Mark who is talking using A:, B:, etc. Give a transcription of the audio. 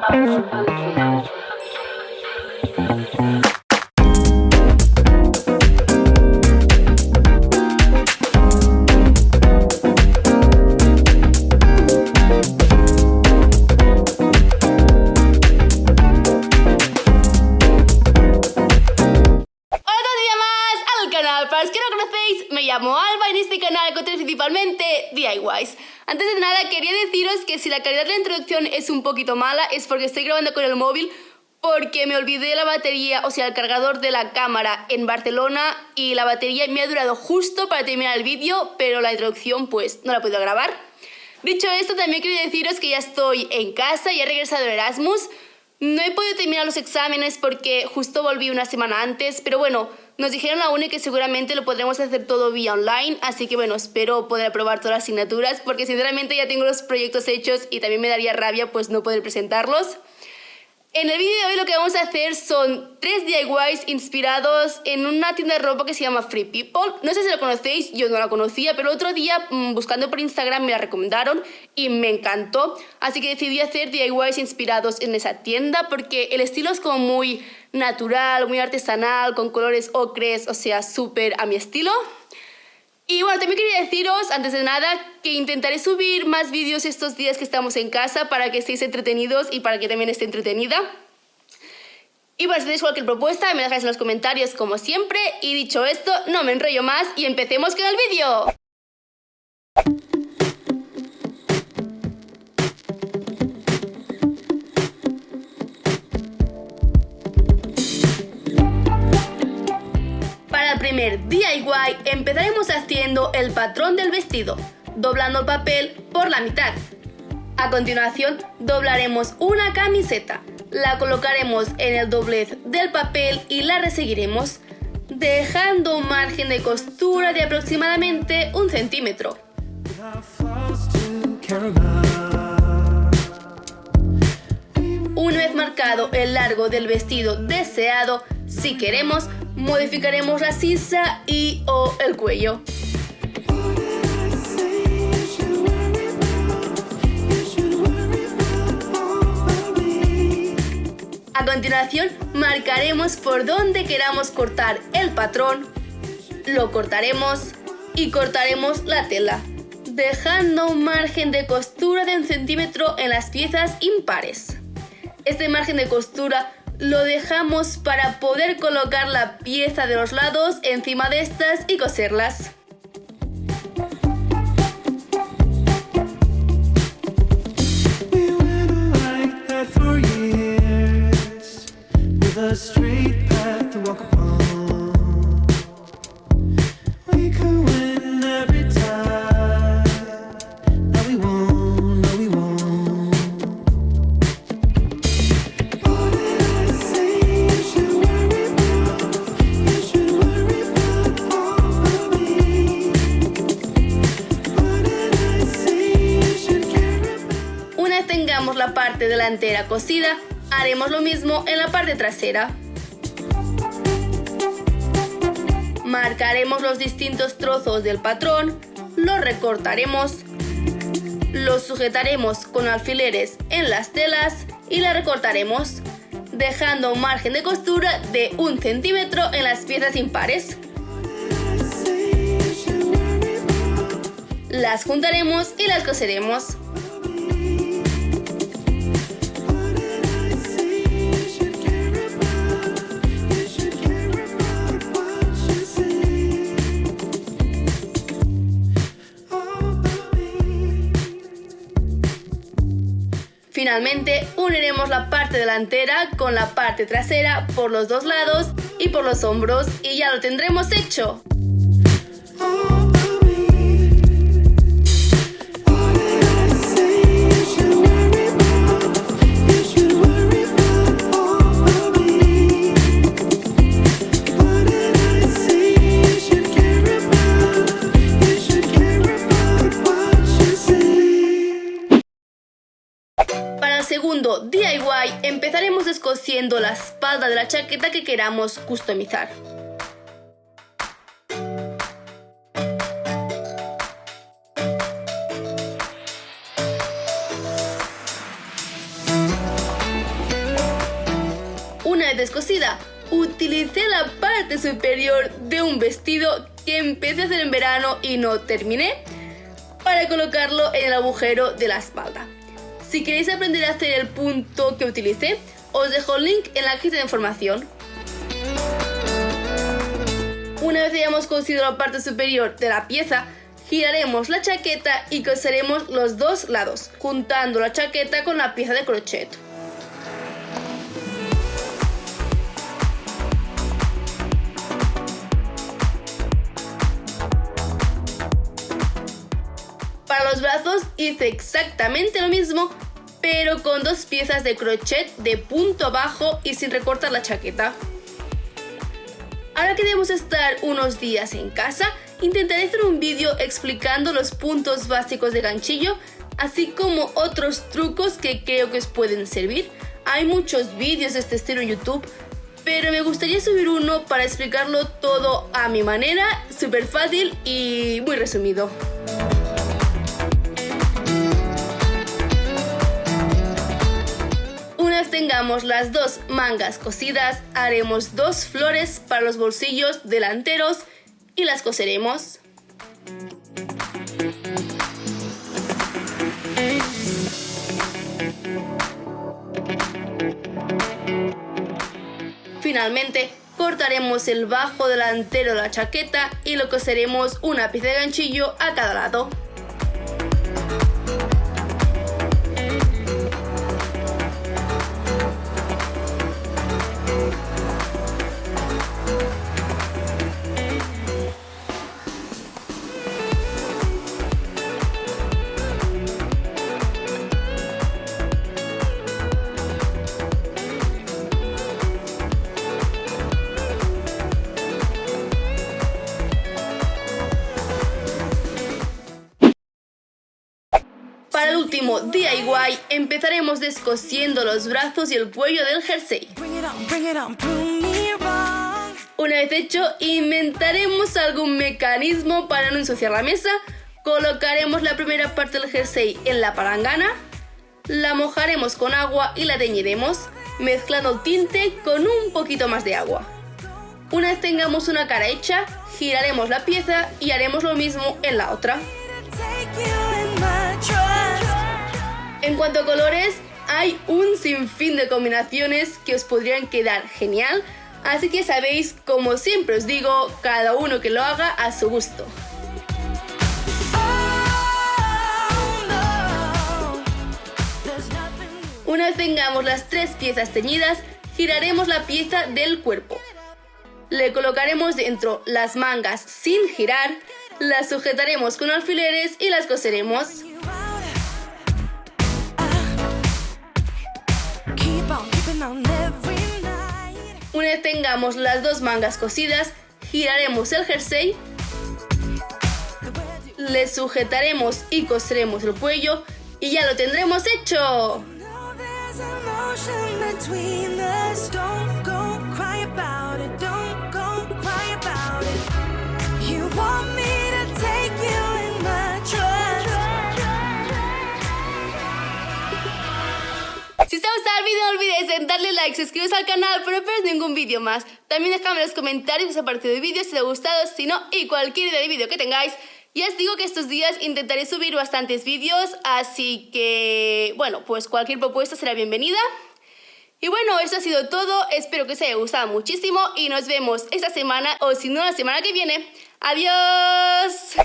A: Thank you. Llamo Alba y en este canal encontré principalmente DIYs. Antes de nada quería deciros que si la calidad de la introducción es un poquito mala es porque estoy grabando con el móvil porque me olvidé la batería, o sea el cargador de la cámara en Barcelona y la batería me ha durado justo para terminar el vídeo pero la introducción pues no la podido grabar. Dicho esto también quiero deciros que ya estoy en casa y he regresado de Erasmus. No he podido terminar los exámenes porque justo volví una semana antes, pero bueno, nos dijeron la UNE que seguramente lo podremos hacer todo vía online, así que bueno, espero poder aprobar todas las asignaturas porque sinceramente ya tengo los proyectos hechos y también me daría rabia pues no poder presentarlos. En el vídeo de hoy lo que vamos a hacer son tres DIYs inspirados en una tienda de ropa que se llama Free People. No sé si lo conocéis, yo no la conocía, pero otro día mm, buscando por Instagram me la recomendaron y me encantó. Así que decidí hacer DIYs inspirados en esa tienda porque el estilo es como muy natural, muy artesanal, con colores ocres, o sea, súper a mi estilo. Y bueno, también quería deciros, antes de nada, que intentaré subir más vídeos estos días que estamos en casa para que estéis entretenidos y para que también esté entretenida. Y bueno, si tenéis cualquier propuesta, me dejáis en los comentarios como siempre. Y dicho esto, no me enrollo más y empecemos con el vídeo. Primer DIY empezaremos haciendo el patrón del vestido, doblando el papel por la mitad. A continuación doblaremos una camiseta, la colocaremos en el doblez del papel y la reseguiremos, dejando un margen de costura de aproximadamente un centímetro. Una vez marcado el largo del vestido deseado, si queremos, modificaremos la sisa y o el cuello. A continuación, marcaremos por dónde queramos cortar el patrón, lo cortaremos y cortaremos la tela, dejando un margen de costura de un centímetro en las piezas impares. Este margen de costura lo dejamos para poder colocar la pieza de los lados encima de estas y coserlas. Delantera cosida, haremos lo mismo en la parte trasera. Marcaremos los distintos trozos del patrón, los recortaremos, los sujetaremos con alfileres en las telas y la recortaremos, dejando un margen de costura de un centímetro en las piezas impares. Las juntaremos y las coseremos. Finalmente uniremos la parte delantera con la parte trasera por los dos lados y por los hombros y ya lo tendremos hecho. Segundo DIY empezaremos descosiendo la espalda de la chaqueta que queramos customizar. vez descosida, utilicé la parte superior de un vestido que empecé a hacer en verano y no terminé para colocarlo en el agujero de la espalda. Si queréis aprender a hacer el punto que utilicé, os dejo el link en la cajita de información. Una vez hayamos cosido la parte superior de la pieza, giraremos la chaqueta y coseremos los dos lados, juntando la chaqueta con la pieza de crochet. Para los brazos hice exactamente lo mismo, pero con dos piezas de crochet de punto bajo y sin recortar la chaqueta. Ahora que debemos estar unos días en casa, intentaré hacer un vídeo explicando los puntos básicos de ganchillo, así como otros trucos que creo que os pueden servir. Hay muchos vídeos de este estilo en YouTube, pero me gustaría subir uno para explicarlo todo a mi manera, súper fácil y muy resumido. Tengamos las dos mangas cosidas, haremos dos flores para los bolsillos delanteros y las coseremos. Finalmente, cortaremos el bajo delantero de la chaqueta y lo coseremos una pieza de ganchillo a cada lado. Para el último DIY empezaremos descosiendo los brazos y el cuello del jersey. Una vez hecho, inventaremos algún mecanismo para no ensuciar la mesa. Colocaremos la primera parte del jersey en la palangana, la mojaremos con agua y la teñiremos, mezclando el tinte con un poquito más de agua. Una vez tengamos una cara hecha, giraremos la pieza y haremos lo mismo en la otra. Cuanto a colores, hay un sinfín de combinaciones que os podrían quedar genial, así que sabéis, como siempre os digo, cada uno que lo haga a su gusto. Una vez tengamos las tres piezas teñidas, giraremos la pieza del cuerpo. Le colocaremos dentro las mangas sin girar, las sujetaremos con alfileres y las coseremos. Una vez tengamos las dos mangas cosidas, giraremos el jersey, le sujetaremos y coseremos el cuello y ya lo tendremos hecho. Darle like, suscribiros al canal para no perder ningún vídeo más. También dejadme en los comentarios si os ha parecido el vídeo, si os ha gustado, si no, y cualquier idea de vídeo que tengáis. Ya os digo que estos días intentaré subir bastantes vídeos, así que, bueno, pues cualquier propuesta será bienvenida. Y bueno, eso ha sido todo, espero que os haya gustado muchísimo y nos vemos esta semana, o si no la semana que viene. ¡Adiós!